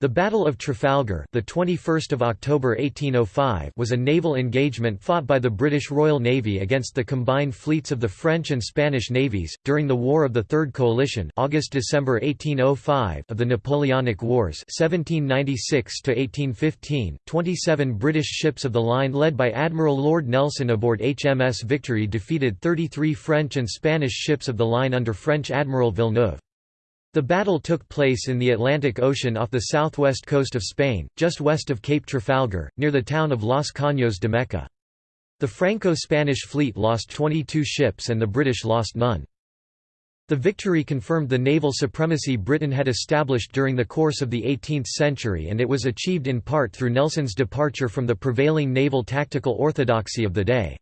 The Battle of Trafalgar, the 21st of October 1805, was a naval engagement fought by the British Royal Navy against the combined fleets of the French and Spanish navies during the War of the Third Coalition, August-December 1805 of the Napoleonic Wars, 1796 to 1815. 27 British ships of the line led by Admiral Lord Nelson aboard HMS Victory defeated 33 French and Spanish ships of the line under French Admiral Villeneuve. The battle took place in the Atlantic Ocean off the southwest coast of Spain, just west of Cape Trafalgar, near the town of Los Caños de Meca. The Franco-Spanish fleet lost 22 ships and the British lost none. The victory confirmed the naval supremacy Britain had established during the course of the 18th century and it was achieved in part through Nelson's departure from the prevailing naval tactical orthodoxy of the day.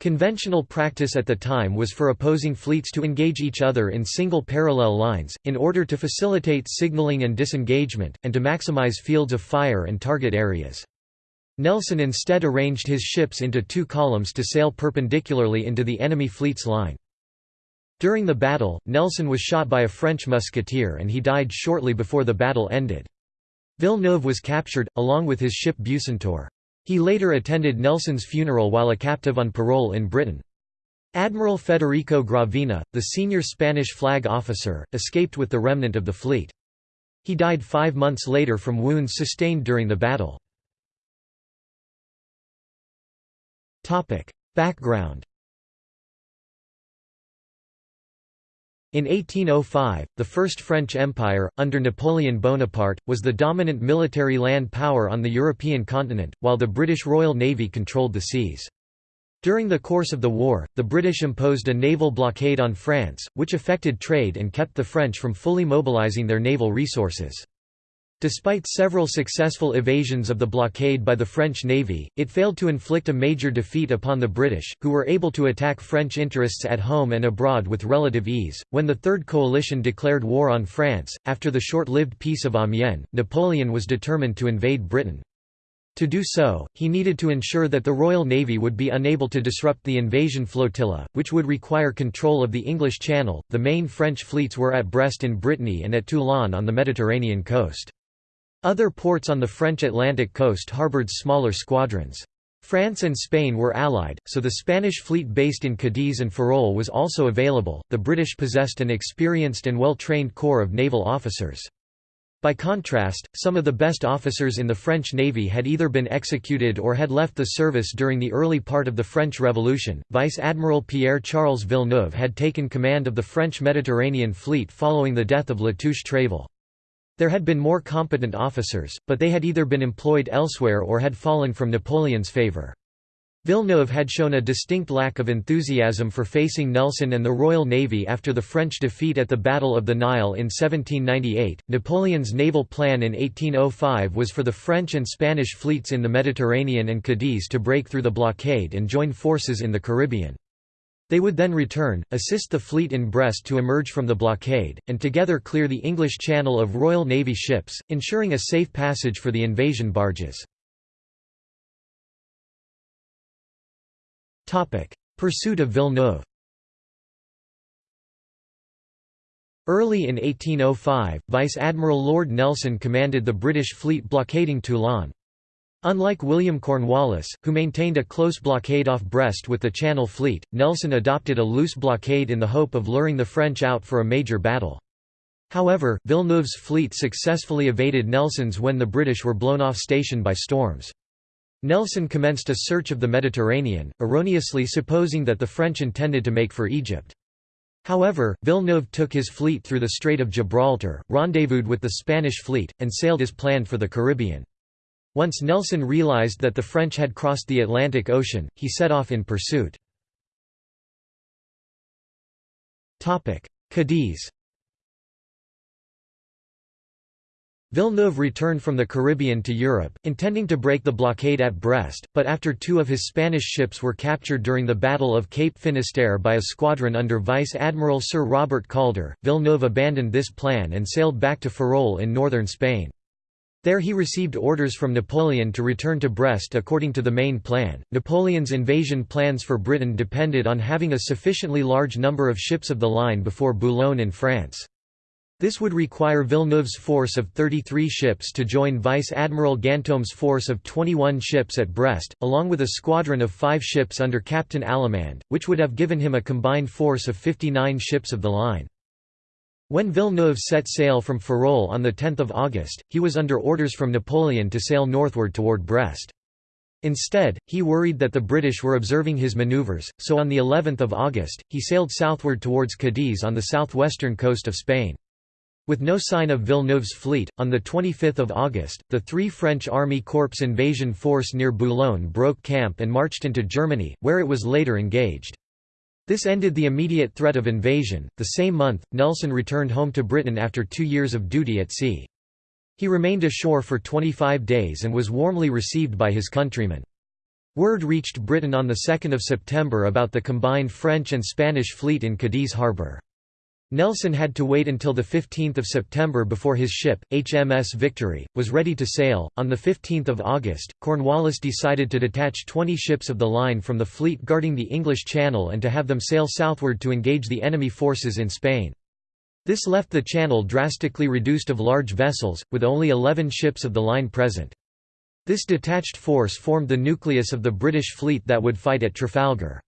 Conventional practice at the time was for opposing fleets to engage each other in single parallel lines, in order to facilitate signaling and disengagement, and to maximize fields of fire and target areas. Nelson instead arranged his ships into two columns to sail perpendicularly into the enemy fleet's line. During the battle, Nelson was shot by a French musketeer and he died shortly before the battle ended. Villeneuve was captured, along with his ship Bucentaure. He later attended Nelson's funeral while a captive on parole in Britain. Admiral Federico Gravina, the senior Spanish flag officer, escaped with the remnant of the fleet. He died five months later from wounds sustained during the battle. Background In 1805, the First French Empire, under Napoleon Bonaparte, was the dominant military land power on the European continent, while the British Royal Navy controlled the seas. During the course of the war, the British imposed a naval blockade on France, which affected trade and kept the French from fully mobilizing their naval resources. Despite several successful evasions of the blockade by the French Navy, it failed to inflict a major defeat upon the British, who were able to attack French interests at home and abroad with relative ease. When the Third Coalition declared war on France, after the short lived Peace of Amiens, Napoleon was determined to invade Britain. To do so, he needed to ensure that the Royal Navy would be unable to disrupt the invasion flotilla, which would require control of the English Channel. The main French fleets were at Brest in Brittany and at Toulon on the Mediterranean coast. Other ports on the French Atlantic coast harbored smaller squadrons. France and Spain were allied, so the Spanish fleet based in Cadiz and Ferrol was also available. The British possessed an experienced and well trained corps of naval officers. By contrast, some of the best officers in the French Navy had either been executed or had left the service during the early part of the French Revolution. Vice Admiral Pierre Charles Villeneuve had taken command of the French Mediterranean fleet following the death of Latouche-Tréville. There had been more competent officers, but they had either been employed elsewhere or had fallen from Napoleon's favor. Villeneuve had shown a distinct lack of enthusiasm for facing Nelson and the Royal Navy after the French defeat at the Battle of the Nile in 1798. Napoleon's naval plan in 1805 was for the French and Spanish fleets in the Mediterranean and Cadiz to break through the blockade and join forces in the Caribbean. They would then return, assist the fleet in Brest to emerge from the blockade, and together clear the English Channel of Royal Navy ships, ensuring a safe passage for the invasion barges. Pursuit of Villeneuve Early in 1805, Vice Admiral Lord Nelson commanded the British fleet blockading Toulon. Unlike William Cornwallis, who maintained a close blockade off Brest with the Channel Fleet, Nelson adopted a loose blockade in the hope of luring the French out for a major battle. However, Villeneuve's fleet successfully evaded Nelson's when the British were blown off station by storms. Nelson commenced a search of the Mediterranean, erroneously supposing that the French intended to make for Egypt. However, Villeneuve took his fleet through the Strait of Gibraltar, rendezvoused with the Spanish fleet, and sailed as planned for the Caribbean. Once Nelson realized that the French had crossed the Atlantic Ocean, he set off in pursuit. Cadiz Villeneuve returned from the Caribbean to Europe, intending to break the blockade at Brest, but after two of his Spanish ships were captured during the Battle of Cape Finisterre by a squadron under Vice Admiral Sir Robert Calder, Villeneuve abandoned this plan and sailed back to Ferrol in northern Spain. There he received orders from Napoleon to return to Brest according to the main plan. Napoleon's invasion plans for Britain depended on having a sufficiently large number of ships of the line before Boulogne in France. This would require Villeneuve's force of 33 ships to join Vice Admiral Ganteaume's force of 21 ships at Brest, along with a squadron of five ships under Captain Allemand, which would have given him a combined force of 59 ships of the line. When Villeneuve set sail from Ferrol on 10 August, he was under orders from Napoleon to sail northward toward Brest. Instead, he worried that the British were observing his maneuvers, so on the 11th of August, he sailed southward towards Cadiz on the southwestern coast of Spain. With no sign of Villeneuve's fleet, on 25 August, the three French Army Corps invasion force near Boulogne broke camp and marched into Germany, where it was later engaged. This ended the immediate threat of invasion. The same month, Nelson returned home to Britain after two years of duty at sea. He remained ashore for 25 days and was warmly received by his countrymen. Word reached Britain on 2 September about the combined French and Spanish fleet in Cadiz harbour. Nelson had to wait until 15 September before his ship, HMS Victory, was ready to sail. On 15 August, Cornwallis decided to detach 20 ships of the line from the fleet guarding the English Channel and to have them sail southward to engage the enemy forces in Spain. This left the channel drastically reduced of large vessels, with only 11 ships of the line present. This detached force formed the nucleus of the British fleet that would fight at Trafalgar.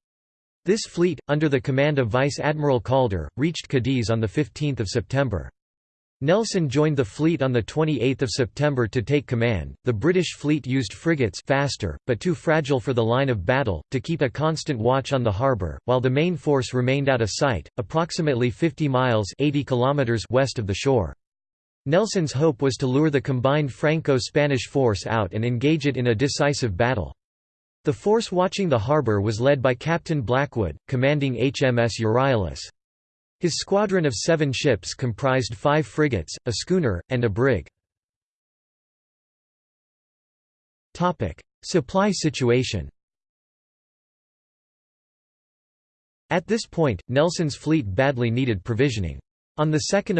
This fleet, under the command of Vice Admiral Calder, reached Cadiz on 15 September. Nelson joined the fleet on 28 September to take command. The British fleet used frigates faster, but too fragile for the line of battle, to keep a constant watch on the harbour, while the main force remained out of sight, approximately 50 miles 80 kilometers west of the shore. Nelson's hope was to lure the combined Franco-Spanish force out and engage it in a decisive battle. The force watching the harbour was led by Captain Blackwood, commanding HMS Euryalus. His squadron of seven ships comprised five frigates, a schooner, and a brig. Supply situation At this point, Nelson's fleet badly needed provisioning. On 2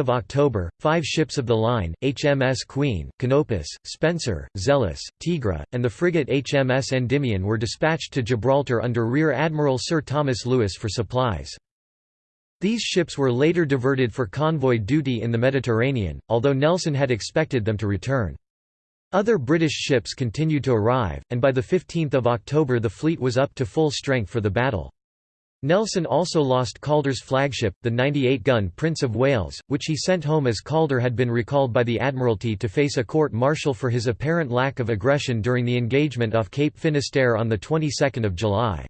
October, five ships of the line, HMS Queen, Canopus, Spencer, Zealous, Tigre, and the frigate HMS Endymion were dispatched to Gibraltar under Rear Admiral Sir Thomas Louis for supplies. These ships were later diverted for convoy duty in the Mediterranean, although Nelson had expected them to return. Other British ships continued to arrive, and by 15 October the fleet was up to full strength for the battle. Nelson also lost Calder's flagship, the 98-gun Prince of Wales, which he sent home as Calder had been recalled by the Admiralty to face a court-martial for his apparent lack of aggression during the engagement off Cape Finisterre on the 22nd of July.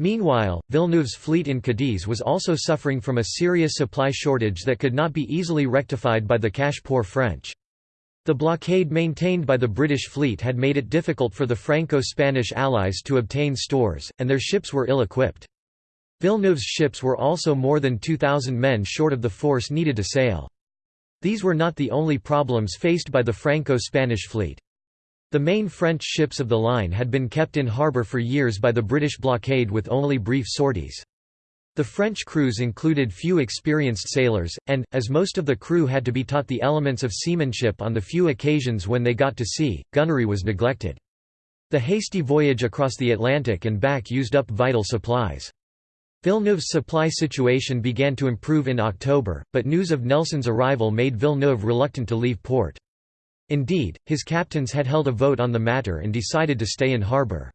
Meanwhile, Villeneuve's fleet in Cadiz was also suffering from a serious supply shortage that could not be easily rectified by the cash-poor French. The blockade maintained by the British fleet had made it difficult for the Franco-Spanish allies to obtain stores, and their ships were ill-equipped. Villeneuve's ships were also more than 2,000 men short of the force needed to sail. These were not the only problems faced by the Franco-Spanish fleet. The main French ships of the line had been kept in harbour for years by the British blockade with only brief sorties. The French crews included few experienced sailors, and, as most of the crew had to be taught the elements of seamanship on the few occasions when they got to sea, gunnery was neglected. The hasty voyage across the Atlantic and back used up vital supplies. Villeneuve's supply situation began to improve in October, but news of Nelson's arrival made Villeneuve reluctant to leave port. Indeed, his captains had held a vote on the matter and decided to stay in harbour.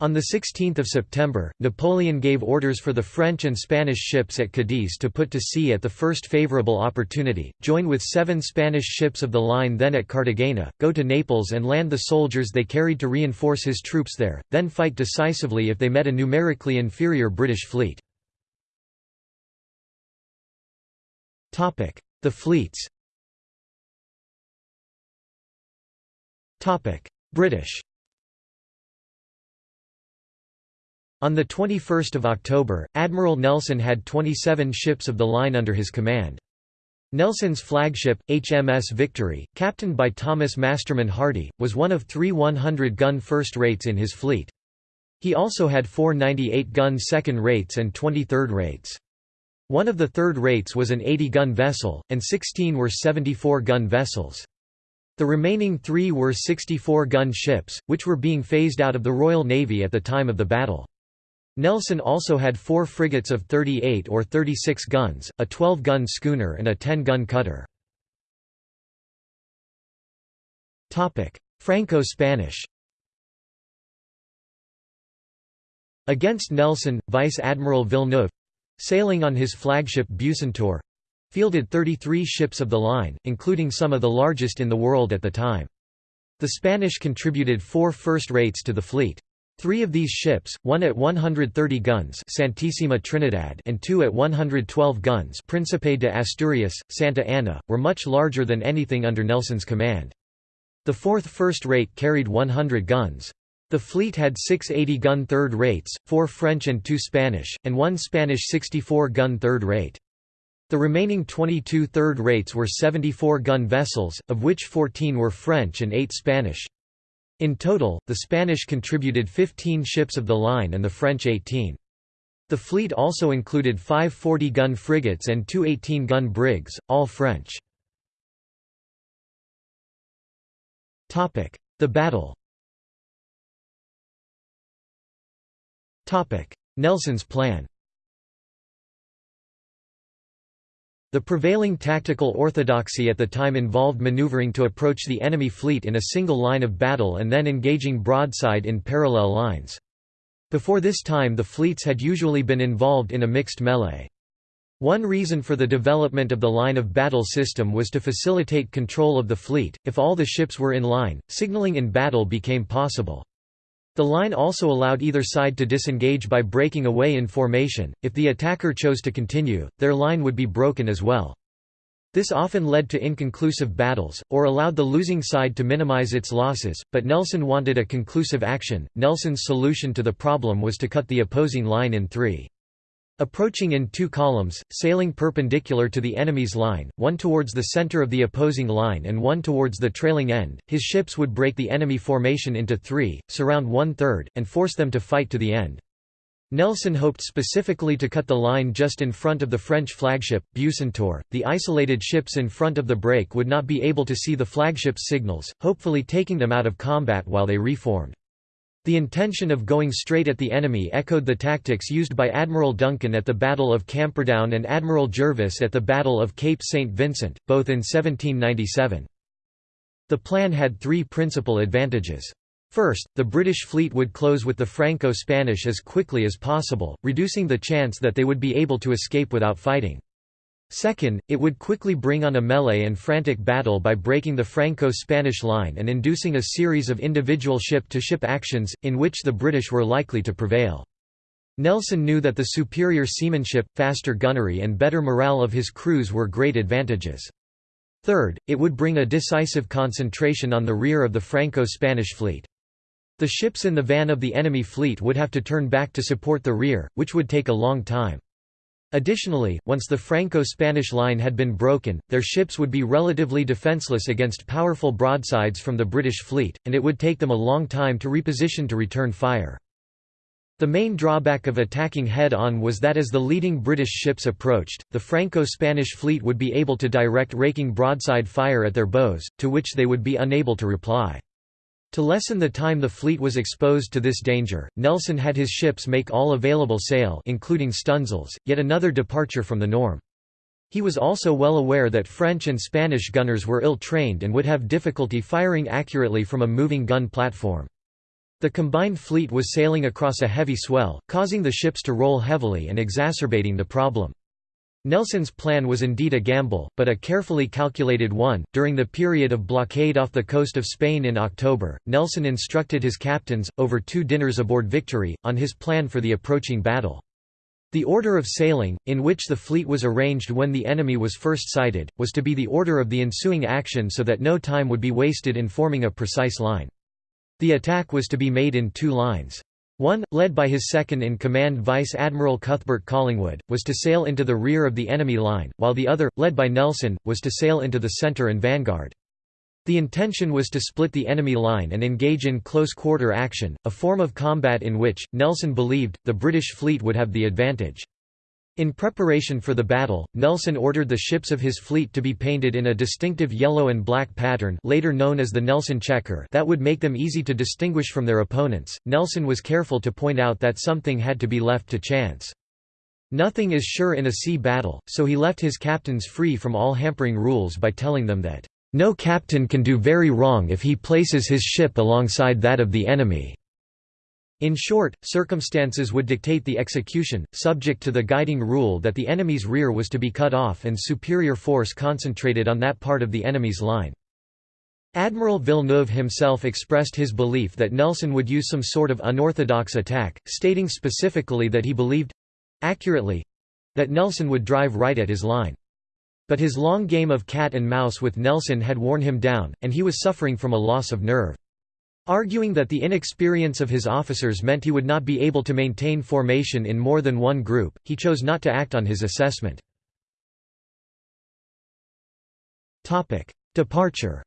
On 16 September, Napoleon gave orders for the French and Spanish ships at Cadiz to put to sea at the first favourable opportunity, join with seven Spanish ships of the line then at Cartagena, go to Naples and land the soldiers they carried to reinforce his troops there, then fight decisively if they met a numerically inferior British fleet. The fleets British On 21 October, Admiral Nelson had 27 ships of the line under his command. Nelson's flagship, HMS Victory, captained by Thomas Masterman Hardy, was one of three 100-gun first rates in his fleet. He also had four 98-gun second rates and 23rd rates. One of the third rates was an 80-gun vessel, and 16 were 74-gun vessels. The remaining three were 64-gun ships, which were being phased out of the Royal Navy at the time of the battle. Nelson also had four frigates of 38 or 36 guns, a 12-gun schooner and a 10-gun cutter. Franco-Spanish Against Nelson, Vice Admiral Villeneuve—sailing on his flagship Bucentaure—fielded 33 ships of the line, including some of the largest in the world at the time. The Spanish contributed four first rates to the fleet. Three of these ships, one at 130 guns Santísima Trinidad and two at 112 guns Príncipe de Asturias, Santa Ana, were much larger than anything under Nelson's command. The fourth first rate carried 100 guns. The fleet had six 80-gun third rates, four French and two Spanish, and one Spanish 64-gun third rate. The remaining 22 third rates were 74-gun vessels, of which 14 were French and 8 Spanish. In total, the Spanish contributed 15 ships of the line and the French 18. The fleet also included five 40-gun frigates and two 18-gun brigs, all French. The battle Nelson's plan The prevailing tactical orthodoxy at the time involved maneuvering to approach the enemy fleet in a single line of battle and then engaging broadside in parallel lines. Before this time the fleets had usually been involved in a mixed melee. One reason for the development of the line of battle system was to facilitate control of the fleet, if all the ships were in line, signaling in battle became possible. The line also allowed either side to disengage by breaking away in formation, if the attacker chose to continue, their line would be broken as well. This often led to inconclusive battles, or allowed the losing side to minimize its losses, but Nelson wanted a conclusive action. Nelson's solution to the problem was to cut the opposing line in three. Approaching in two columns, sailing perpendicular to the enemy's line, one towards the center of the opposing line and one towards the trailing end, his ships would break the enemy formation into three, surround one-third, and force them to fight to the end. Nelson hoped specifically to cut the line just in front of the French flagship, Bucentaure. The isolated ships in front of the break would not be able to see the flagship's signals, hopefully taking them out of combat while they reformed. The intention of going straight at the enemy echoed the tactics used by Admiral Duncan at the Battle of Camperdown and Admiral Jervis at the Battle of Cape St. Vincent, both in 1797. The plan had three principal advantages. First, the British fleet would close with the Franco-Spanish as quickly as possible, reducing the chance that they would be able to escape without fighting. Second, it would quickly bring on a melee and frantic battle by breaking the Franco-Spanish line and inducing a series of individual ship-to-ship -ship actions, in which the British were likely to prevail. Nelson knew that the superior seamanship, faster gunnery and better morale of his crews were great advantages. Third, it would bring a decisive concentration on the rear of the Franco-Spanish fleet. The ships in the van of the enemy fleet would have to turn back to support the rear, which would take a long time. Additionally, once the Franco-Spanish line had been broken, their ships would be relatively defenseless against powerful broadsides from the British fleet, and it would take them a long time to reposition to return fire. The main drawback of attacking head-on was that as the leading British ships approached, the Franco-Spanish fleet would be able to direct raking broadside fire at their bows, to which they would be unable to reply. To lessen the time the fleet was exposed to this danger, Nelson had his ships make all available sail including stunsails, yet another departure from the norm. He was also well aware that French and Spanish gunners were ill-trained and would have difficulty firing accurately from a moving gun platform. The combined fleet was sailing across a heavy swell, causing the ships to roll heavily and exacerbating the problem. Nelson's plan was indeed a gamble, but a carefully calculated one. During the period of blockade off the coast of Spain in October, Nelson instructed his captains, over two dinners aboard Victory, on his plan for the approaching battle. The order of sailing, in which the fleet was arranged when the enemy was first sighted, was to be the order of the ensuing action so that no time would be wasted in forming a precise line. The attack was to be made in two lines. One, led by his second-in-command Vice Admiral Cuthbert Collingwood, was to sail into the rear of the enemy line, while the other, led by Nelson, was to sail into the centre and vanguard. The intention was to split the enemy line and engage in close-quarter action, a form of combat in which, Nelson believed, the British fleet would have the advantage. In preparation for the battle, Nelson ordered the ships of his fleet to be painted in a distinctive yellow and black pattern later known as the Nelson checker that would make them easy to distinguish from their opponents. Nelson was careful to point out that something had to be left to chance. Nothing is sure in a sea battle, so he left his captains free from all hampering rules by telling them that, "...no captain can do very wrong if he places his ship alongside that of the enemy." In short, circumstances would dictate the execution, subject to the guiding rule that the enemy's rear was to be cut off and superior force concentrated on that part of the enemy's line. Admiral Villeneuve himself expressed his belief that Nelson would use some sort of unorthodox attack, stating specifically that he believed—accurately—that Nelson would drive right at his line. But his long game of cat and mouse with Nelson had worn him down, and he was suffering from a loss of nerve. Arguing that the inexperience of his officers meant he would not be able to maintain formation in more than one group, he chose not to act on his assessment. Departure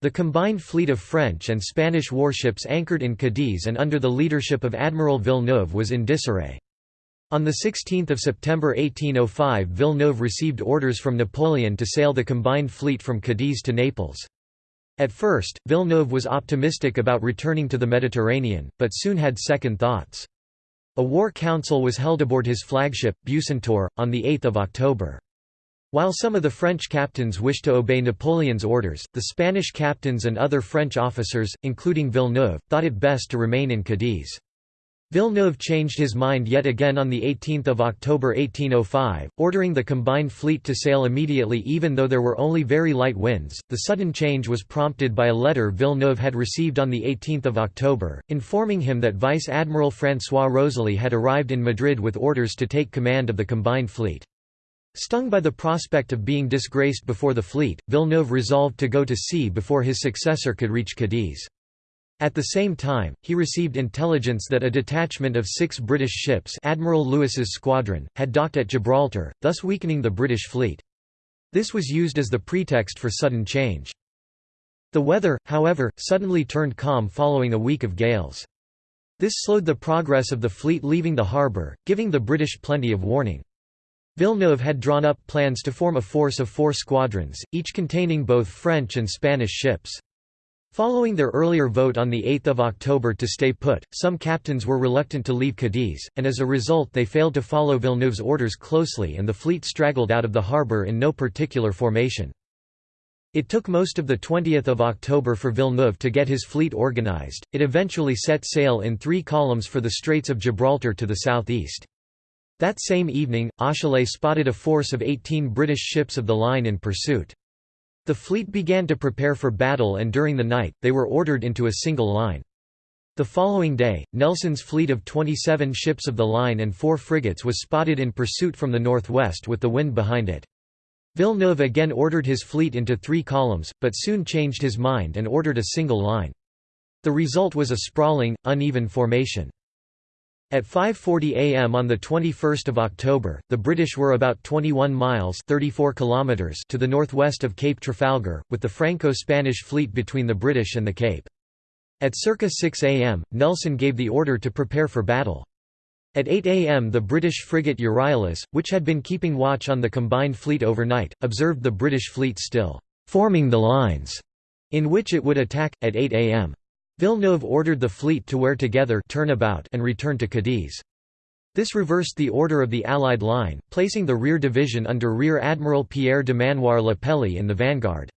The combined fleet of French and Spanish warships anchored in Cadiz and under the leadership of Admiral Villeneuve was in disarray. On 16 September 1805 Villeneuve received orders from Napoleon to sail the combined fleet from Cadiz to Naples. At first, Villeneuve was optimistic about returning to the Mediterranean, but soon had second thoughts. A war council was held aboard his flagship, Bucentaure, on 8 October. While some of the French captains wished to obey Napoleon's orders, the Spanish captains and other French officers, including Villeneuve, thought it best to remain in Cadiz. Villeneuve changed his mind yet again on 18 October 1805, ordering the combined fleet to sail immediately even though there were only very light winds. The sudden change was prompted by a letter Villeneuve had received on 18 October, informing him that Vice Admiral François Rosily had arrived in Madrid with orders to take command of the combined fleet. Stung by the prospect of being disgraced before the fleet, Villeneuve resolved to go to sea before his successor could reach Cadiz. At the same time, he received intelligence that a detachment of six British ships Admiral Louis's squadron, had docked at Gibraltar, thus weakening the British fleet. This was used as the pretext for sudden change. The weather, however, suddenly turned calm following a week of gales. This slowed the progress of the fleet leaving the harbour, giving the British plenty of warning. Villeneuve had drawn up plans to form a force of four squadrons, each containing both French and Spanish ships. Following their earlier vote on 8 October to stay put, some captains were reluctant to leave Cadiz, and as a result they failed to follow Villeneuve's orders closely and the fleet straggled out of the harbour in no particular formation. It took most of the 20th of October for Villeneuve to get his fleet organized. It eventually set sail in three columns for the Straits of Gibraltar to the southeast. That same evening, Auchinleck spotted a force of 18 British ships of the line in pursuit. The fleet began to prepare for battle and during the night, they were ordered into a single line. The following day, Nelson's fleet of 27 ships of the line and four frigates was spotted in pursuit from the northwest with the wind behind it. Villeneuve again ordered his fleet into three columns, but soon changed his mind and ordered a single line. The result was a sprawling, uneven formation. At 5.40 am on 21 October, the British were about 21 miles 34 kilometers to the northwest of Cape Trafalgar, with the Franco-Spanish fleet between the British and the Cape. At circa 6 am, Nelson gave the order to prepare for battle. At 8 am the British frigate Euryalus, which had been keeping watch on the combined fleet overnight, observed the British fleet still «forming the lines» in which it would attack, at 8 am. Villeneuve ordered the fleet to wear together turn about and return to Cadiz. This reversed the order of the Allied line, placing the rear division under Rear Admiral Pierre Dumanoir le Pelley in the vanguard.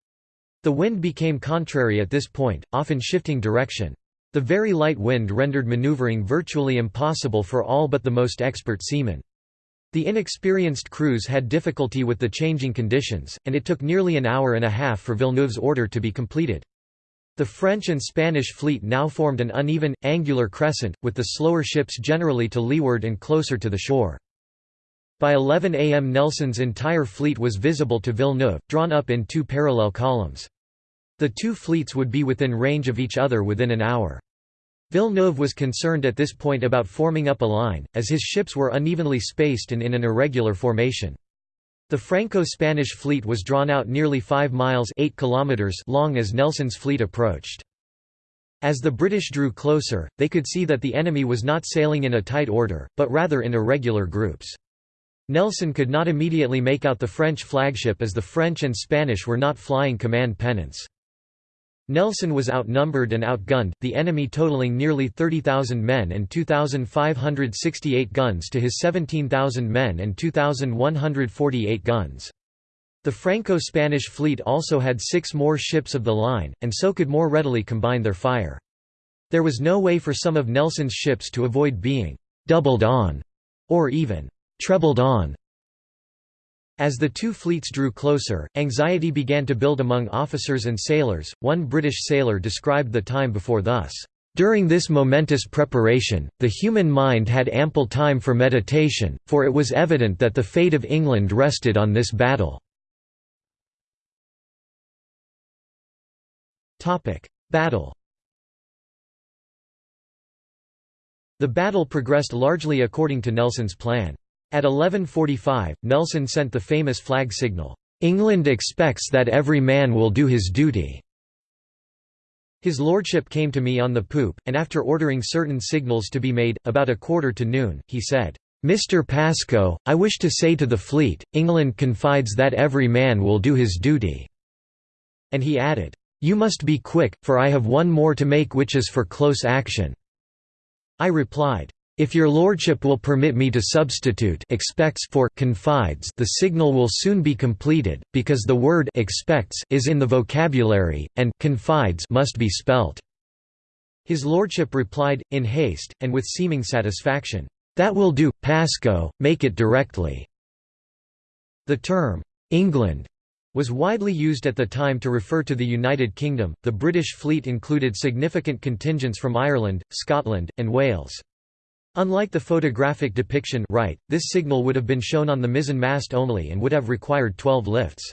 The wind became contrary at this point, often shifting direction. The very light wind rendered maneuvering virtually impossible for all but the most expert seamen. The inexperienced crews had difficulty with the changing conditions, and it took nearly an hour and a half for Villeneuve's order to be completed. The French and Spanish fleet now formed an uneven, angular crescent, with the slower ships generally to leeward and closer to the shore. By 11 am Nelson's entire fleet was visible to Villeneuve, drawn up in two parallel columns. The two fleets would be within range of each other within an hour. Villeneuve was concerned at this point about forming up a line, as his ships were unevenly spaced and in an irregular formation. The Franco-Spanish fleet was drawn out nearly 5 miles 8 kilometers long as Nelson's fleet approached. As the British drew closer, they could see that the enemy was not sailing in a tight order, but rather in irregular groups. Nelson could not immediately make out the French flagship as the French and Spanish were not flying command pennants. Nelson was outnumbered and outgunned, the enemy totaling nearly 30,000 men and 2,568 guns to his 17,000 men and 2,148 guns. The Franco-Spanish fleet also had six more ships of the line, and so could more readily combine their fire. There was no way for some of Nelson's ships to avoid being «doubled on» or even «trebled on» As the two fleets drew closer, anxiety began to build among officers and sailors. One British sailor described the time before thus during this momentous preparation, the human mind had ample time for meditation, for it was evident that the fate of England rested on this battle. Battle The battle progressed largely according to Nelson's plan. At 1145, Nelson sent the famous flag signal, "'England expects that every man will do his duty'". His lordship came to me on the poop, and after ordering certain signals to be made, about a quarter to noon, he said, "'Mr. Pasco, I wish to say to the fleet, England confides that every man will do his duty'". And he added, "'You must be quick, for I have one more to make which is for close action'". I replied, if your lordship will permit me to substitute expects for confides the signal will soon be completed, because the word expects is in the vocabulary, and confides must be spelt." His lordship replied, in haste, and with seeming satisfaction, "'That will do, Pasco, make it directly." The term, "'England' was widely used at the time to refer to the United Kingdom. The British fleet included significant contingents from Ireland, Scotland, and Wales. Unlike the photographic depiction right, this signal would have been shown on the mizzen mast only and would have required 12 lifts.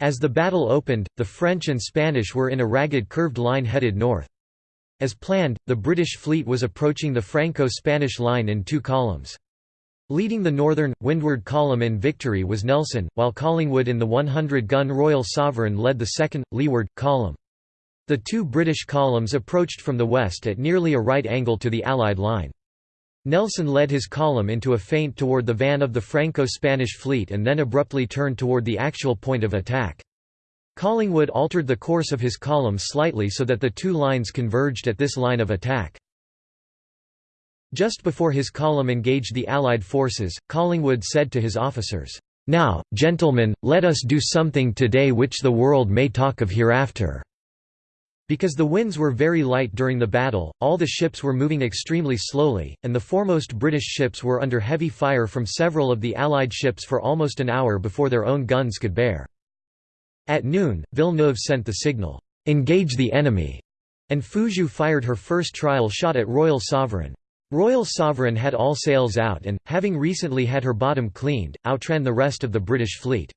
As the battle opened, the French and Spanish were in a ragged curved line headed north. As planned, the British fleet was approaching the Franco-Spanish line in two columns. Leading the northern, windward column in victory was Nelson, while Collingwood in the 100-gun Royal Sovereign led the second, leeward, column. The two British columns approached from the west at nearly a right angle to the Allied line. Nelson led his column into a feint toward the van of the Franco-Spanish fleet and then abruptly turned toward the actual point of attack. Collingwood altered the course of his column slightly so that the two lines converged at this line of attack. Just before his column engaged the Allied forces, Collingwood said to his officers, "'Now, gentlemen, let us do something today which the world may talk of hereafter.' Because the winds were very light during the battle, all the ships were moving extremely slowly, and the foremost British ships were under heavy fire from several of the Allied ships for almost an hour before their own guns could bear. At noon, Villeneuve sent the signal, "'Engage the enemy'", and Fougueux fired her first trial shot at Royal Sovereign. Royal Sovereign had all sails out and, having recently had her bottom cleaned, outran the rest of the British fleet.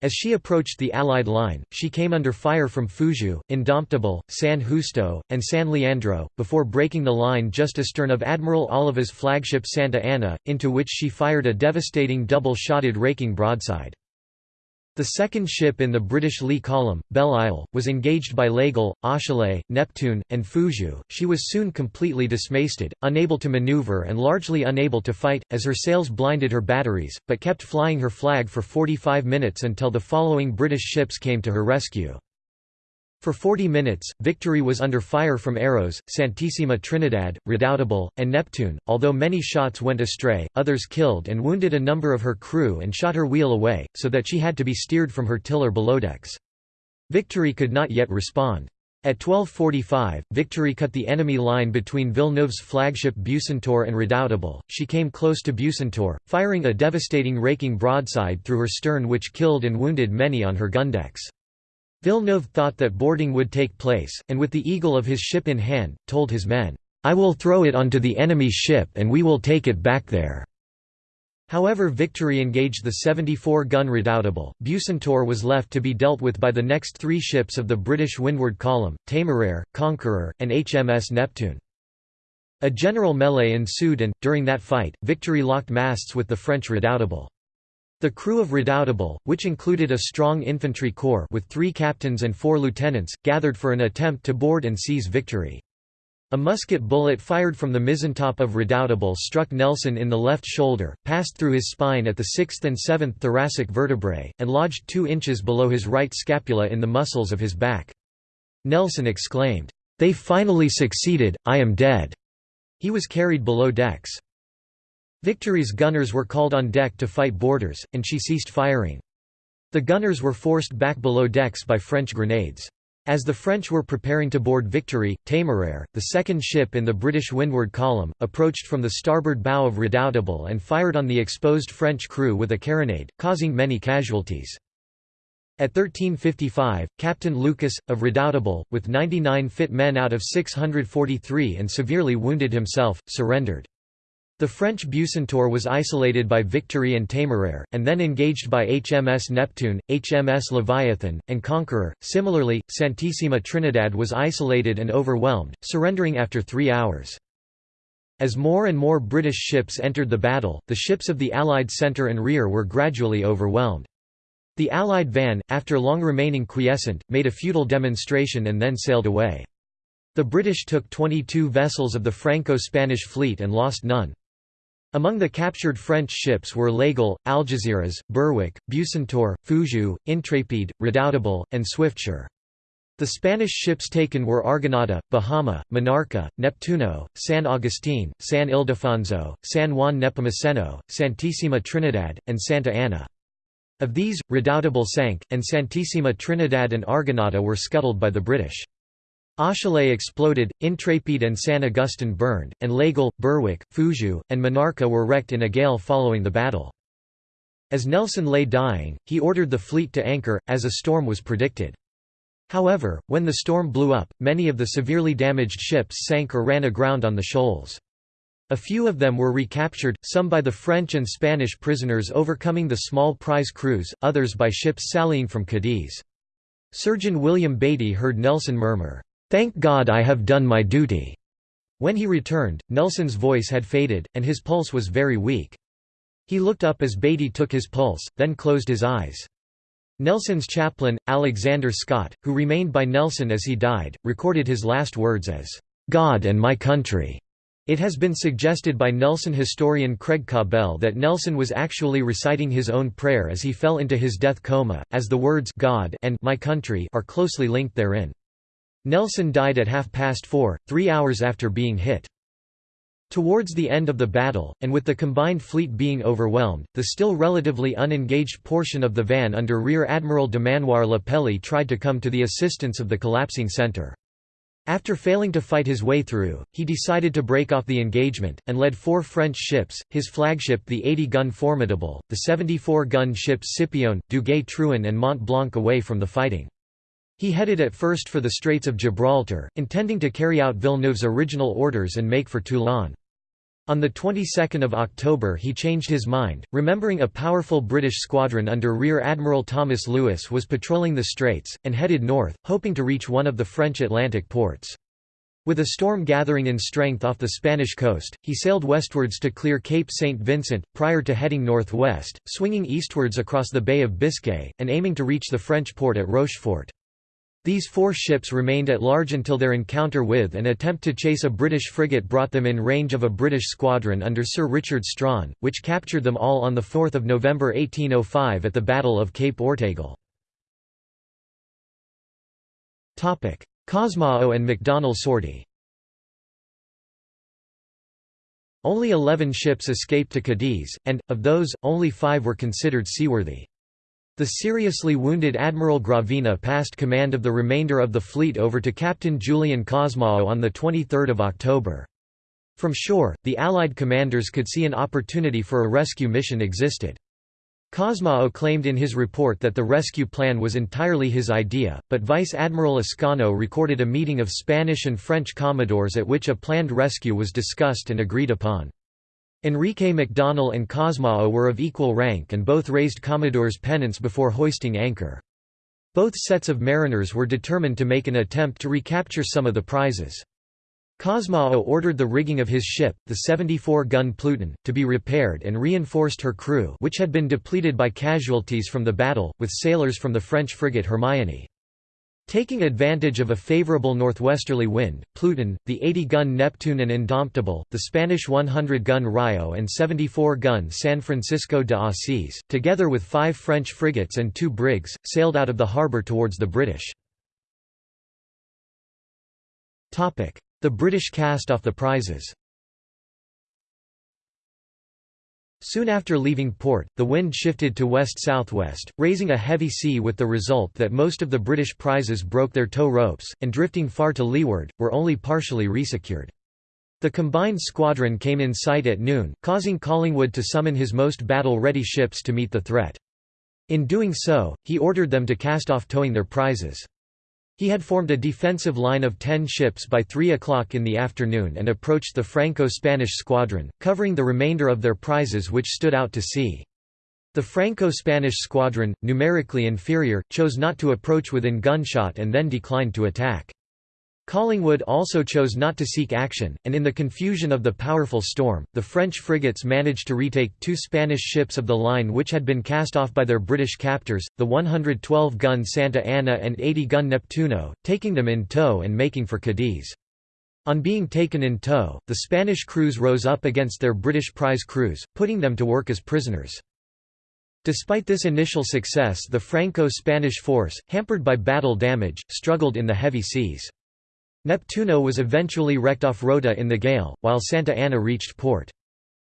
As she approached the Allied line, she came under fire from Fougueux, Indomptable, San Justo, and San Leandro, before breaking the line just astern of Admiral Álava's flagship Santa Ana, into which she fired a devastating double-shotted raking broadside. The second ship in the British lee column, Belle Isle, was engaged by L'Aigle, Achille, Neptune, and Fougueux. She was soon completely dismasted, unable to maneuver and largely unable to fight, as her sails blinded her batteries, but kept flying her flag for 45 minutes until the following British ships came to her rescue. For 40 minutes, Victory was under fire from Héros, Santissima Trinidad, Redoutable, and Neptune. Although many shots went astray, others killed and wounded a number of her crew and shot her wheel away, so that she had to be steered from her tiller below decks. Victory could not yet respond. At 1245, Victory cut the enemy line between Villeneuve's flagship Bucentaure and Redoutable, She came close to Bucentaure, firing a devastating raking broadside through her stern which killed and wounded many on her gundecks. Villeneuve thought that boarding would take place, and with the eagle of his ship in hand, told his men, "'I will throw it onto the enemy's ship and we will take it back there.' However Victory engaged the 74-gun Redoutable, Bucentaure was left to be dealt with by the next three ships of the British Windward Column, Temeraire, Conqueror, and HMS Neptune. A general melee ensued and, during that fight, Victory locked masts with the French Redoutable. The crew of Redoutable, which included a strong infantry corps with three captains and four lieutenants, gathered for an attempt to board and seize Victory. A musket bullet fired from the mizzentop of Redoutable struck Nelson in the left shoulder, passed through his spine at the 6th and 7th thoracic vertebrae, and lodged two inches below his right scapula in the muscles of his back. Nelson exclaimed, "'They finally succeeded, I am dead!' He was carried below decks. Victory's gunners were called on deck to fight boarders, and she ceased firing. The gunners were forced back below decks by French grenades. As the French were preparing to board Victory, Téméraire, the second ship in the British windward column, approached from the starboard bow of Redoutable and fired on the exposed French crew with a carronade, causing many casualties. At 1355, Captain Lucas, of Redoutable, with 99 fit men out of 643 and severely wounded himself, surrendered. The French Bucentaure was isolated by Victory and Téméraire, and then engaged by HMS Neptune, HMS Leviathan, and Conqueror. Similarly, Santissima Trinidad was isolated and overwhelmed, surrendering after three hours. As more and more British ships entered the battle, the ships of the Allied centre and rear were gradually overwhelmed. The Allied van, after long remaining quiescent, made a futile demonstration and then sailed away. The British took 22 vessels of the Franco-Spanish fleet and lost none. Among the captured French ships were L'Aigle, Algeciras, Berwick, Bucentaure, Fougueux, Intrépide, Redoutable, and Swiftsure. The Spanish ships taken were Argonauta, Bahama, Monarca, Neptuno, San Agustin, San Ildefonso, San Juan Nepomuceno, Santissima Trinidad, and Santa Ana. Of these, Redoutable sank, and Santissima Trinidad and Argonauta were scuttled by the British. Achille exploded, Intrépide and San Agustin burned, and L'Aigle, Berwick, Fougueux, and Monarca were wrecked in a gale following the battle. As Nelson lay dying, he ordered the fleet to anchor, as a storm was predicted. However, when the storm blew up, many of the severely damaged ships sank or ran aground on the shoals. A few of them were recaptured, some by the French and Spanish prisoners overcoming the small prize crews, others by ships sallying from Cadiz. Surgeon William Beatty heard Nelson murmur, "'Thank God I have done my duty." When he returned, Nelson's voice had faded, and his pulse was very weak. He looked up as Beatty took his pulse, then closed his eyes. Nelson's chaplain, Alexander Scott, who remained by Nelson as he died, recorded his last words as, "'God and my country'". It has been suggested by Nelson historian Craig Cabell that Nelson was actually reciting his own prayer as he fell into his death coma, as the words God and my country are closely linked therein. Nelson died at half past four, three hours after being hit. Towards the end of the battle, and with the combined fleet being overwhelmed, the still relatively unengaged portion of the van under Rear Admiral Dumanoir le Pelley tried to come to the assistance of the collapsing centre. After failing to fight his way through, he decided to break off the engagement, and led four French ships, his flagship the 80-gun Formidable, the 74-gun ships Scipione, Duguay-Trouin and Mont Blanc away from the fighting. He headed at first for the Straits of Gibraltar, intending to carry out Villeneuve's original orders and make for Toulon. On the 22nd of October he changed his mind, remembering a powerful British squadron under Rear Admiral Thomas Louis was patrolling the straits, and headed north, hoping to reach one of the French Atlantic ports. With a storm gathering in strength off the Spanish coast, he sailed westwards to clear Cape St. Vincent, prior to heading northwest, swinging eastwards across the Bay of Biscay, and aiming to reach the French port at Rochefort. These four ships remained at large until their encounter with and attempt to chase a British frigate brought them in range of a British squadron under Sir Richard Strachan, which captured them all on 4 November 1805 at the Battle of Cape Ortegal. Cosmao and McDonnell sortie Only eleven ships escaped to Cadiz, and, of those, only five were considered seaworthy. The seriously wounded Admiral Gravina passed command of the remainder of the fleet over to Captain Julien Cosmao on 23 October. From shore, the Allied commanders could see an opportunity for a rescue mission existed. Cosmao claimed in his report that the rescue plan was entirely his idea, but Vice Admiral Escano recorded a meeting of Spanish and French commodores at which a planned rescue was discussed and agreed upon. Enrique McDonnell and Cosmao were of equal rank and both raised Commodore's pennants before hoisting anchor. Both sets of mariners were determined to make an attempt to recapture some of the prizes. Cosmao ordered the rigging of his ship, the 74-gun Pluton, to be repaired and reinforced her crew which had been depleted by casualties from the battle, with sailors from the French frigate Hermione. Taking advantage of a favorable northwesterly wind, Pluton, the 80-gun Neptune and Indomptable, the Spanish 100-gun Rio and 74-gun San Francisco de Asís, together with five French frigates and two brigs, sailed out of the harbour towards the British. The British cast off the prizes Soon after leaving port, the wind shifted to west-southwest, raising a heavy sea with the result that most of the British prizes broke their tow ropes, and drifting far to leeward, were only partially resecured. The combined squadron came in sight at noon, causing Collingwood to summon his most battle-ready ships to meet the threat. In doing so, he ordered them to cast off towing their prizes. He had formed a defensive line of ten ships by 3 o'clock in the afternoon and approached the Franco-Spanish squadron, covering the remainder of their prizes which stood out to sea. The Franco-Spanish squadron, numerically inferior, chose not to approach within gunshot and then declined to attack. Collingwood also chose not to seek action, and in the confusion of the powerful storm, the French frigates managed to retake two Spanish ships of the line which had been cast off by their British captors, the 112-gun Santa Ana and 80-gun Neptuno, taking them in tow and making for Cadiz. On being taken in tow, the Spanish crews rose up against their British prize crews, putting them to work as prisoners. Despite this initial success the Franco-Spanish force, hampered by battle damage, struggled in the heavy seas. Neptuno was eventually wrecked off Rota in the gale, while Santa Ana reached port.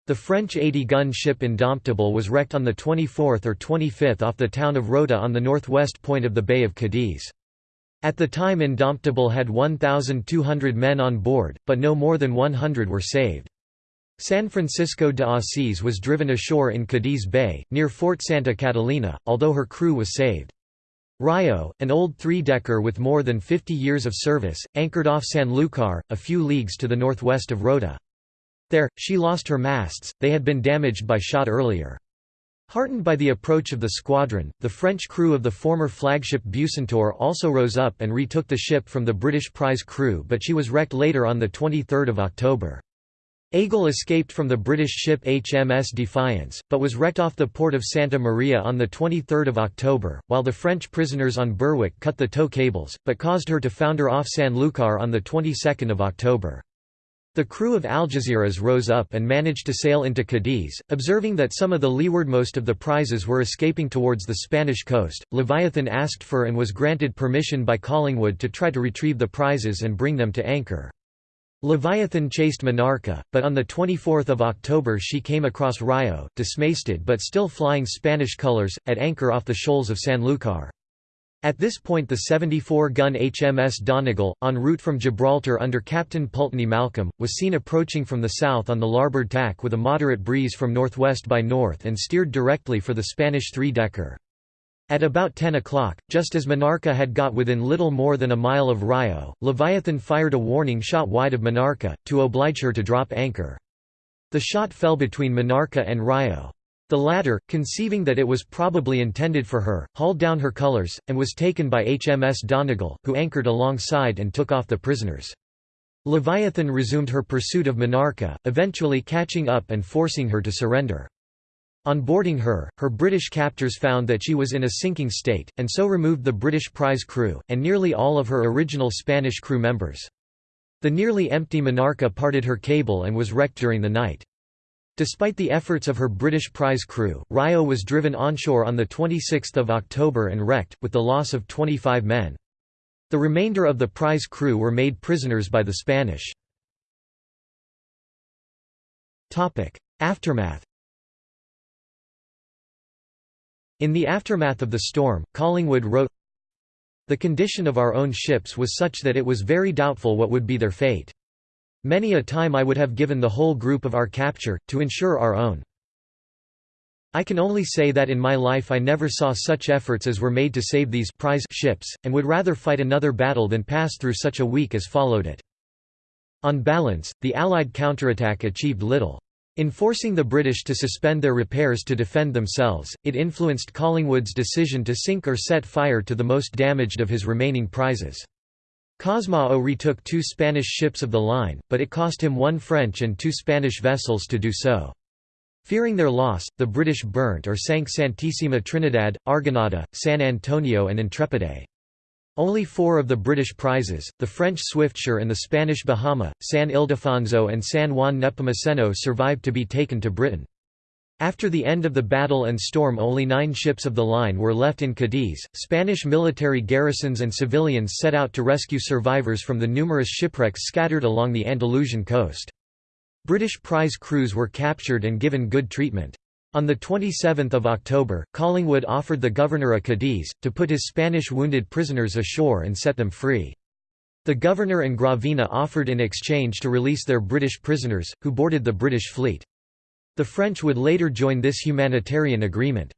The French 80-gun ship Indomptable was wrecked on the 24th or 25th off the town of Rota on the northwest point of the Bay of Cadiz. At the time Indomptable had 1,200 men on board, but no more than 100 were saved. San Francisco de Asís was driven ashore in Cadiz Bay, near Fort Santa Catalina, although her crew was saved. Rayo, an old three-decker with more than 50 years of service, anchored off Sanlúcar, a few leagues to the northwest of Rota. There, she lost her masts, they had been damaged by shot earlier. Heartened by the approach of the squadron, the French crew of the former flagship Bucentaure also rose up and retook the ship from the British prize crew but she was wrecked later on 23 October. Aigle escaped from the British ship HMS Defiance, but was wrecked off the port of Santa Maria on 23 October, while the French prisoners on Berwick cut the tow cables, but caused her to founder off Sanlúcar on the 22nd of October. The crew of Algeciras rose up and managed to sail into Cadiz, observing that some of the leewardmost of the prizes were escaping towards the Spanish coast. Leviathan asked for and was granted permission by Collingwood to try to retrieve the prizes and bring them to anchor. Leviathan chased Monarca, but on 24 October she came across Rayo, dismasted but still flying Spanish colors, at anchor off the shoals of Sanlúcar. At this point the 74-gun HMS Donegal, en route from Gibraltar under Captain Pulteney Malcolm, was seen approaching from the south on the larboard tack with a moderate breeze from northwest by north and steered directly for the Spanish three-decker. At about 10 o'clock, just as Monarca had got within little more than a mile of Rayo, Leviathan fired a warning shot wide of Monarca, to oblige her to drop anchor. The shot fell between Monarca and Rayo. The latter, conceiving that it was probably intended for her, hauled down her colors, and was taken by HMS Donegal, who anchored alongside and took off the prisoners. Leviathan resumed her pursuit of Monarca, eventually catching up and forcing her to surrender. On boarding her, her British captors found that she was in a sinking state, and so removed the British prize crew, and nearly all of her original Spanish crew members. The nearly empty Monarca parted her cable and was wrecked during the night. Despite the efforts of her British prize crew, Rayo was driven onshore on 26 October and wrecked, with the loss of 25 men. The remainder of the prize crew were made prisoners by the Spanish. Aftermath In the aftermath of the storm, Collingwood wrote, The condition of our own ships was such that it was very doubtful what would be their fate. Many a time I would have given the whole group of our capture, to ensure our own. I can only say that in my life I never saw such efforts as were made to save these prize ships, and would rather fight another battle than pass through such a week as followed it. On balance, the Allied counterattack achieved little. In forcing the British to suspend their repairs to defend themselves, it influenced Collingwood's decision to sink or set fire to the most damaged of his remaining prizes. Cosmao retook two Spanish ships of the line, but it cost him one French and two Spanish vessels to do so. Fearing their loss, the British burnt or sank Santissima Trinidad, Argonauta, San Antonio and Intrepide. Only four of the British prizes, the French Swiftsure and the Spanish Bahama, San Ildefonso and San Juan Nepomuceno survived to be taken to Britain. After the end of the battle and storm only nine ships of the line were left in Cadiz. Spanish military garrisons and civilians set out to rescue survivors from the numerous shipwrecks scattered along the Andalusian coast. British prize crews were captured and given good treatment. On 27 October, Collingwood offered the governor of Cadiz, to put his Spanish wounded prisoners ashore and set them free. The governor and Gravina offered in exchange to release their British prisoners, who boarded the British fleet. The French would later join this humanitarian agreement.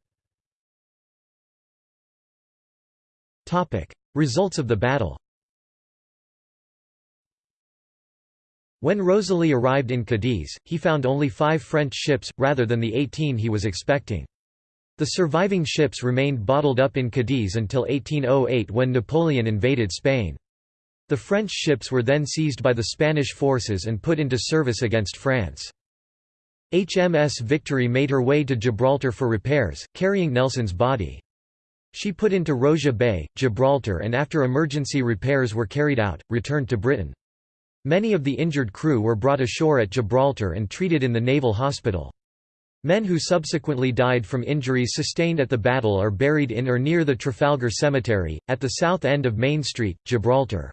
Results of the battle When Rosily arrived in Cadiz, he found only five French ships, rather than the 18 he was expecting. The surviving ships remained bottled up in Cadiz until 1808 when Napoleon invaded Spain. The French ships were then seized by the Spanish forces and put into service against France. HMS Victory made her way to Gibraltar for repairs, carrying Nelson's body. She put into Rosia Bay, Gibraltar and after emergency repairs were carried out, returned to Britain. Many of the injured crew were brought ashore at Gibraltar and treated in the naval hospital. Men who subsequently died from injuries sustained at the battle are buried in or near the Trafalgar Cemetery, at the south end of Main Street, Gibraltar.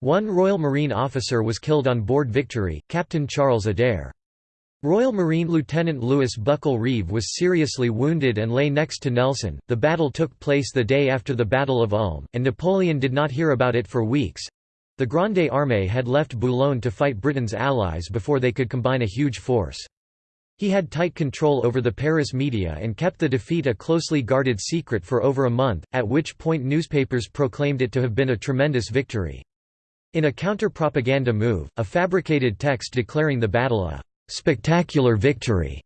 One Royal Marine officer was killed on board Victory, Captain Charles Adair. Royal Marine Lieutenant Lewis Buckle Reeve was seriously wounded and lay next to Nelson. The battle took place the day after the Battle of Ulm, and Napoleon did not hear about it for weeks. The Grande Armée had left Boulogne to fight Britain's allies before they could combine a huge force. He had tight control over the Paris media and kept the defeat a closely guarded secret for over a month, at which point newspapers proclaimed it to have been a tremendous victory. In a counter-propaganda move, a fabricated text declaring the battle a spectacular victory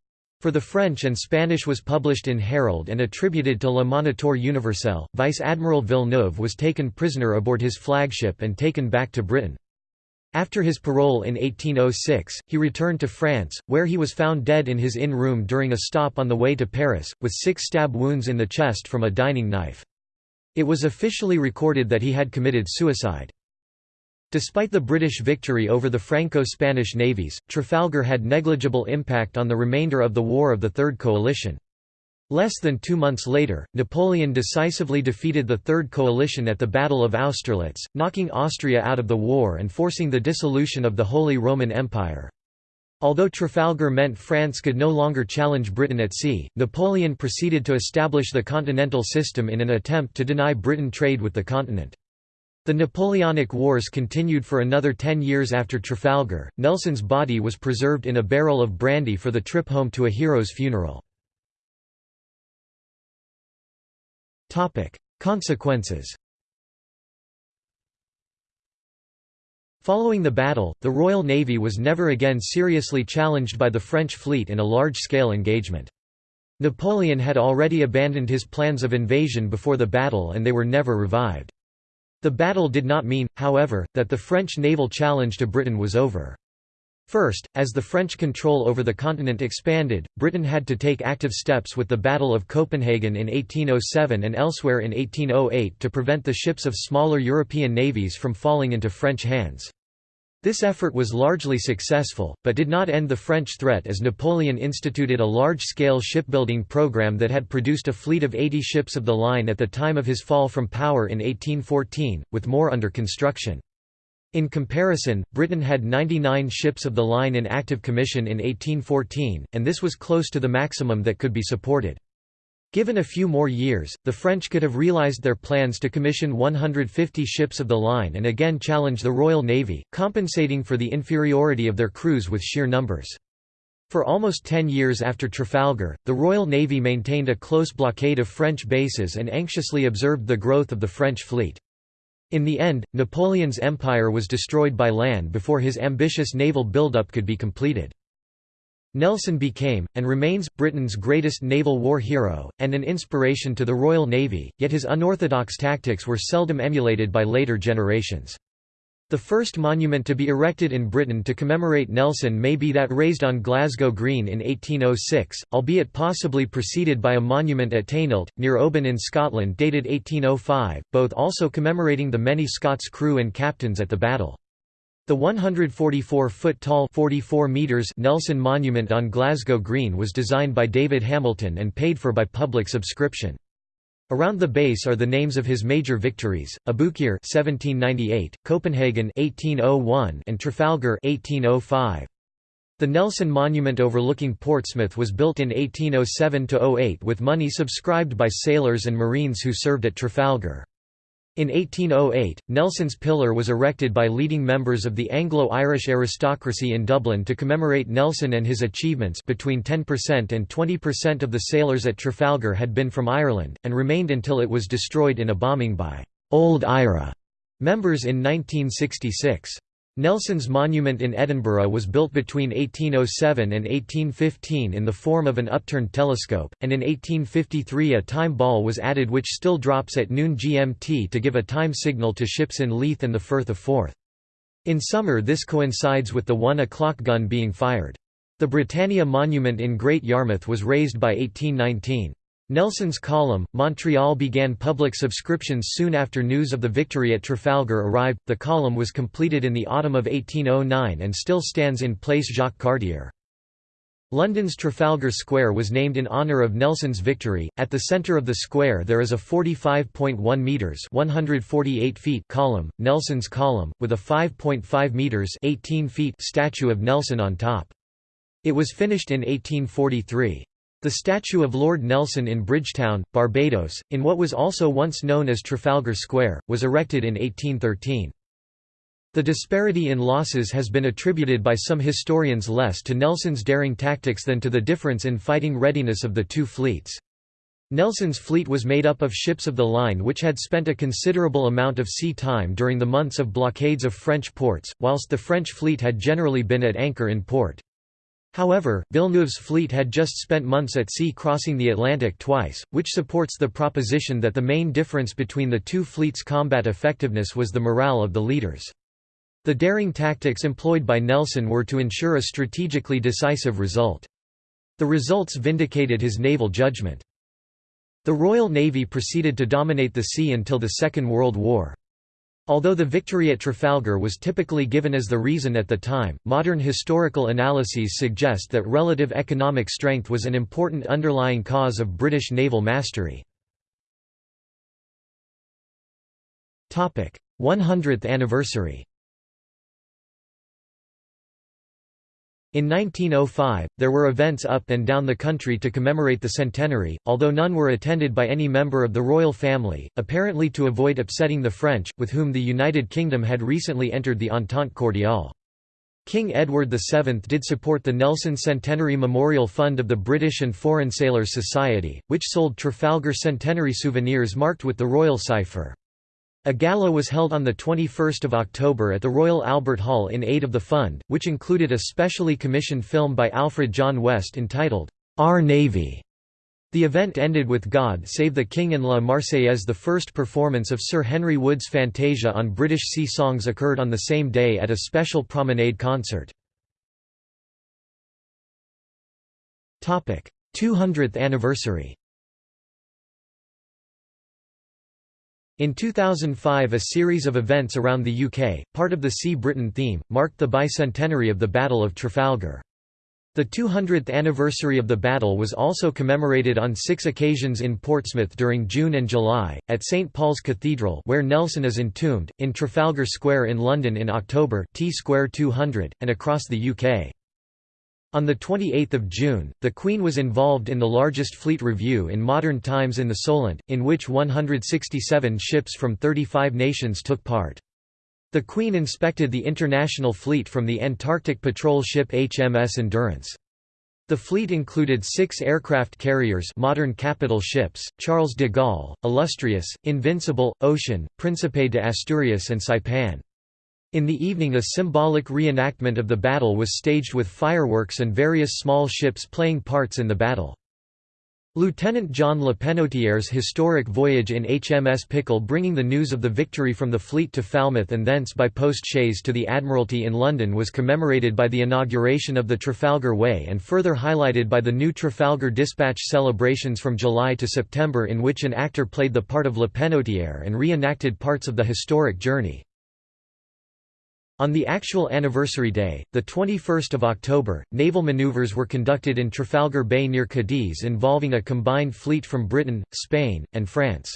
for the French and Spanish was published in Herald and attributed to Le Moniteur Universel. Vice Admiral Villeneuve was taken prisoner aboard his flagship and taken back to Britain. After his parole in 1806, he returned to France, where he was found dead in his inn room during a stop on the way to Paris, with six stab wounds in the chest from a dining knife. It was officially recorded that he had committed suicide. Despite the British victory over the Franco-Spanish navies, Trafalgar had negligible impact on the remainder of the War of the Third Coalition. Less than two months later, Napoleon decisively defeated the Third Coalition at the Battle of Austerlitz, knocking Austria out of the war and forcing the dissolution of the Holy Roman Empire. Although Trafalgar meant France could no longer challenge Britain at sea, Napoleon proceeded to establish the continental system in an attempt to deny Britain trade with the continent. The Napoleonic Wars continued for another ten years after Trafalgar. Nelson's body was preserved in a barrel of brandy for the trip home to a hero's funeral. Consequences Following the battle, the Royal Navy was never again seriously challenged by the French fleet in a large-scale engagement. Napoleon had already abandoned his plans of invasion before the battle and they were never revived. The battle did not mean, however, that the French naval challenge to Britain was over. First, as the French control over the continent expanded, Britain had to take active steps with the Battle of Copenhagen in 1807 and elsewhere in 1808 to prevent the ships of smaller European navies from falling into French hands. This effort was largely successful, but did not end the French threat as Napoleon instituted a large-scale shipbuilding program that had produced a fleet of 80 ships of the line at the time of his fall from power in 1814, with more under construction. In comparison, Britain had 99 ships of the line in active commission in 1814, and this was close to the maximum that could be supported. Given a few more years, the French could have realized their plans to commission 150 ships of the line and again challenge the Royal Navy, compensating for the inferiority of their crews with sheer numbers. For almost ten years after Trafalgar, the Royal Navy maintained a close blockade of French bases and anxiously observed the growth of the French fleet. In the end, Napoleon's empire was destroyed by land before his ambitious naval buildup could be completed. Nelson became, and remains, Britain's greatest naval war hero, and an inspiration to the Royal Navy, yet his unorthodox tactics were seldom emulated by later generations. The first monument to be erected in Britain to commemorate Nelson may be that raised on Glasgow Green in 1806, albeit possibly preceded by a monument at Taynuilt, near Oban in Scotland dated 1805, both also commemorating the many Scots crew and captains at the battle. The 144-foot-tall Nelson Monument on Glasgow Green was designed by David Hamilton and paid for by public subscription. Around the base are the names of his major victories: Abukir (1798), Copenhagen (1801), and Trafalgar (1805). The Nelson Monument overlooking Portsmouth was built in 1807–08 with money subscribed by sailors and marines who served at Trafalgar. In 1808, Nelson's Pillar was erected by leading members of the Anglo-Irish aristocracy in Dublin to commemorate Nelson and his achievements between 10% and 20% of the sailors at Trafalgar had been from Ireland, and remained until it was destroyed in a bombing by «Old IRA» members in 1966. Nelson's monument in Edinburgh was built between 1807 and 1815 in the form of an upturned telescope, and in 1853 a time ball was added which still drops at noon GMT to give a time signal to ships in Leith and the Firth of Forth. In summer this coincides with the 1 o'clock gun being fired. The Britannia Monument in Great Yarmouth was raised by 1819. Nelson's column, Montreal began public subscriptions soon after news of the victory at Trafalgar arrived. The column was completed in the autumn of 1809 and still stands in Place Jacques Cartier. London's Trafalgar Square was named in honour of Nelson's victory. At the centre of the square there is a 45.1 metres (148 feet) column, Nelson's column, with a 5.5 metres (18 feet) statue of Nelson on top. It was finished in 1843. The statue of Lord Nelson in Bridgetown, Barbados, in what was also once known as Trafalgar Square, was erected in 1813. The disparity in losses has been attributed by some historians less to Nelson's daring tactics than to the difference in fighting readiness of the two fleets. Nelson's fleet was made up of ships of the line which had spent a considerable amount of sea time during the months of blockades of French ports, whilst the French fleet had generally been at anchor in port. However, Villeneuve's fleet had just spent months at sea crossing the Atlantic twice, which supports the proposition that the main difference between the two fleets' combat effectiveness was the morale of the leaders. The daring tactics employed by Nelson were to ensure a strategically decisive result. The results vindicated his naval judgment. The Royal Navy proceeded to dominate the sea until the Second World War. Although the victory at Trafalgar was typically given as the reason at the time, modern historical analyses suggest that relative economic strength was an important underlying cause of British naval mastery. 100th anniversary In 1905, there were events up and down the country to commemorate the centenary, although none were attended by any member of the royal family, apparently to avoid upsetting the French, with whom the United Kingdom had recently entered the Entente Cordiale. King Edward VII did support the Nelson Centenary Memorial Fund of the British and Foreign Sailors Society, which sold Trafalgar centenary souvenirs marked with the royal cipher. A gala was held on 21 October at the Royal Albert Hall in aid of the fund, which included a specially commissioned film by Alfred John West entitled, Our Navy. The event ended with God Save the King and La Marseillaise. The first performance of Sir Henry Wood's Fantasia on British sea songs occurred on the same day at a special promenade concert. 200th anniversary In 2005 a series of events around the UK, part of the Sea Britain theme, marked the bicentenary of the Battle of Trafalgar. The 200th anniversary of the battle was also commemorated on six occasions in Portsmouth during June and July, at St Paul's Cathedral where Nelson is entombed, in Trafalgar Square in London in October T Square 200, and across the UK. On 28 June, the Queen was involved in the largest fleet review in modern times in the Solent, in which 167 ships from 35 nations took part. The Queen inspected the international fleet from the Antarctic patrol ship HMS Endurance. The fleet included six aircraft carriers modern capital ships, Charles de Gaulle, Illustrious, Invincible, Ocean, Príncipe de Asturias and Saipan. In the evening a symbolic reenactment of the battle was staged with fireworks and various small ships playing parts in the battle. Lieutenant John Le Penotier's historic voyage in HMS Pickle bringing the news of the victory from the fleet to Falmouth and thence by post-chaise to the Admiralty in London was commemorated by the inauguration of the Trafalgar Way and further highlighted by the new Trafalgar Dispatch celebrations from July to September in which an actor played the part of Le Penotier and re-enacted parts of the historic journey. On the actual anniversary day, 21 October, naval maneuvers were conducted in Trafalgar Bay near Cadiz involving a combined fleet from Britain, Spain, and France.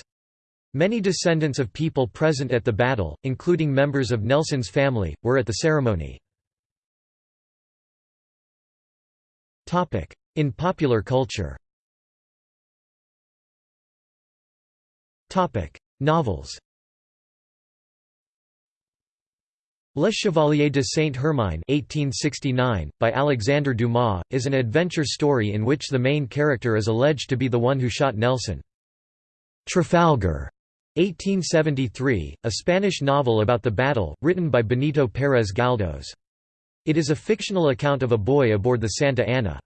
Many descendants of people present at the battle, including members of Nelson's family, were at the ceremony. In popular culture Novels Le Chevalier de Saint-Hermine by Alexandre Dumas, is an adventure story in which the main character is alleged to be the one who shot Nelson. Trafalgar 1873, a Spanish novel about the battle, written by Benito Pérez Galdós. It is a fictional account of a boy aboard the Santa Ana.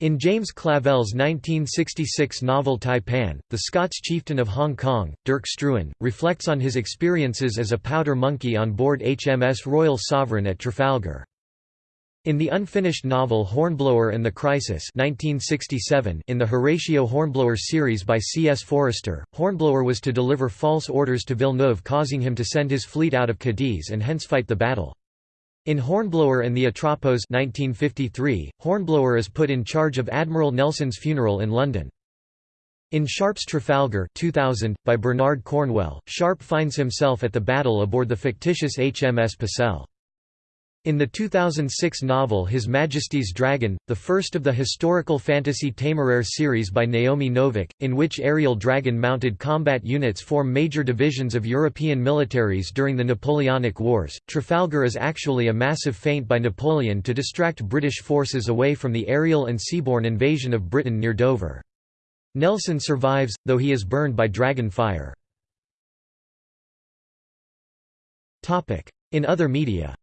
In James Clavell's 1966 novel Taipan, the Scots chieftain of Hong Kong, Dirk Struan, reflects on his experiences as a powder monkey on board HMS Royal Sovereign at Trafalgar. In the unfinished novel Hornblower and the Crisis 1967 in the Horatio Hornblower series by C. S. Forester, Hornblower was to deliver false orders to Villeneuve causing him to send his fleet out of Cadiz and hence fight the battle. In Hornblower and the Atropos 1953, Hornblower is put in charge of Admiral Nelson's funeral in London. In Sharpe's Trafalgar 2000, by Bernard Cornwell, Sharpe finds himself at the battle aboard the fictitious HMS Pucelle. In the 2006 novel His Majesty's Dragon, the first of the historical fantasy Téméraire series by Naomi Novik, in which aerial dragon-mounted combat units form major divisions of European militaries during the Napoleonic Wars, Trafalgar is actually a massive feint by Napoleon to distract British forces away from the aerial and seaborne invasion of Britain near Dover. Nelson survives, though he is burned by dragon fire. In other media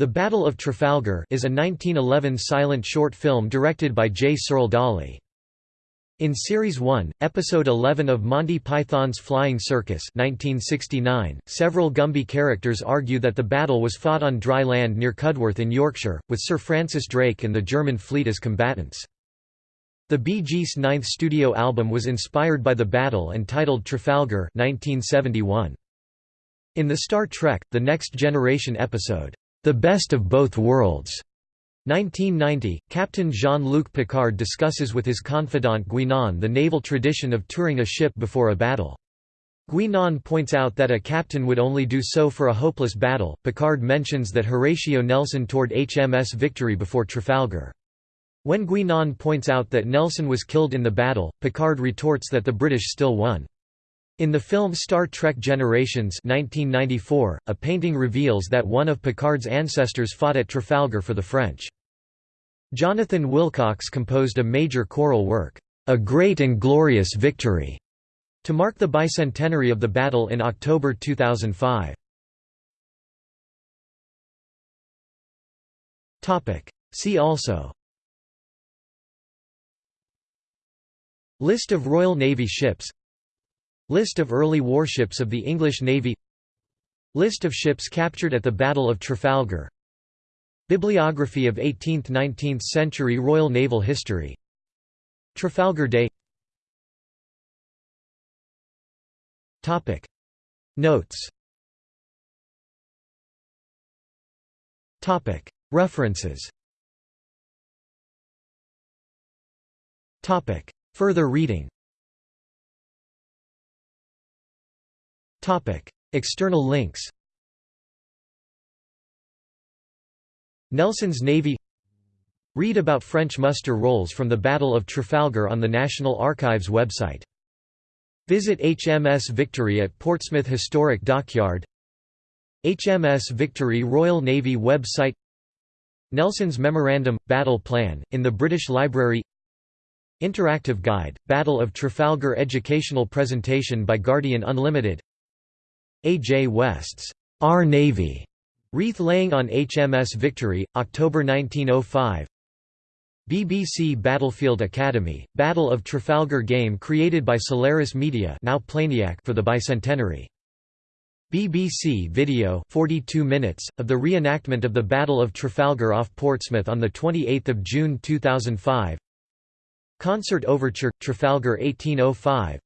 The Battle of Trafalgar is a 1911 silent short film directed by J. Searle Dawley. In Series 1, Episode 11 of Monty Python's Flying Circus 1969, several Gumby characters argue that the battle was fought on dry land near Cudworth in Yorkshire, with Sir Francis Drake and the German fleet as combatants. The Bee Gees' ninth studio album was inspired by the battle and titled Trafalgar 1971. In the Star Trek, The Next Generation episode, the Best of Both Worlds. 1990, Captain Jean-Luc Picard discusses with his confidant Guinan the naval tradition of touring a ship before a battle. Guinan points out that a captain would only do so for a hopeless battle. Picard mentions that Horatio Nelson toured HMS Victory before Trafalgar. When Guinan points out that Nelson was killed in the battle, Picard retorts that the British still won. In the film Star Trek Generations 1994, a painting reveals that one of Picard's ancestors fought at Trafalgar for the French. Jonathan Willcocks composed a major choral work, "'A Great and Glorious Victory' to mark the bicentenary of the battle in October 2005. See also List of Royal Navy ships List of early warships of the English Navy. List of ships captured at the Battle of Trafalgar. Bibliography of 18th–19th century Royal Naval history. Trafalgar Day. Notes. References. Further reading External links Nelson's Navy Read about French muster rolls from the Battle of Trafalgar on the National Archives website. Visit HMS Victory at Portsmouth Historic Dockyard. HMS Victory Royal Navy website. Nelson's Memorandum – Battle Plan, in the British Library. Interactive Guide – Battle of Trafalgar Educational presentation by Guardian Unlimited A. J. West's Our Navy, wreath laying on HMS Victory, October 1905. BBC Battlefield Academy, Battle of Trafalgar game created by Solaris Media now Playniac for the bicentenary. BBC video 42 minutes, of the reenactment of the Battle of Trafalgar off Portsmouth on 28 June 2005 Concert Overture – Trafalgar 1805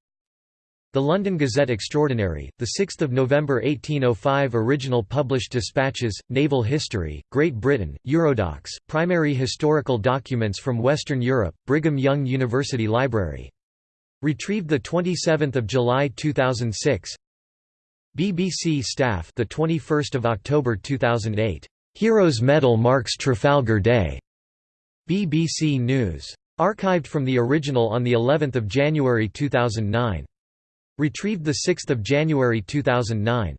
The London Gazette Extraordinary, 6 November 1805 Original published dispatches, Naval History, Great Britain, Eurodocs, Primary historical documents from Western Europe, Brigham Young University Library. Retrieved 27 July 2006 BBC staff the 21st of October 2008 Heroes Medal marks Trafalgar Day. BBC News. Archived from the original on the 11th of January 2009 retrieved 6 January 2009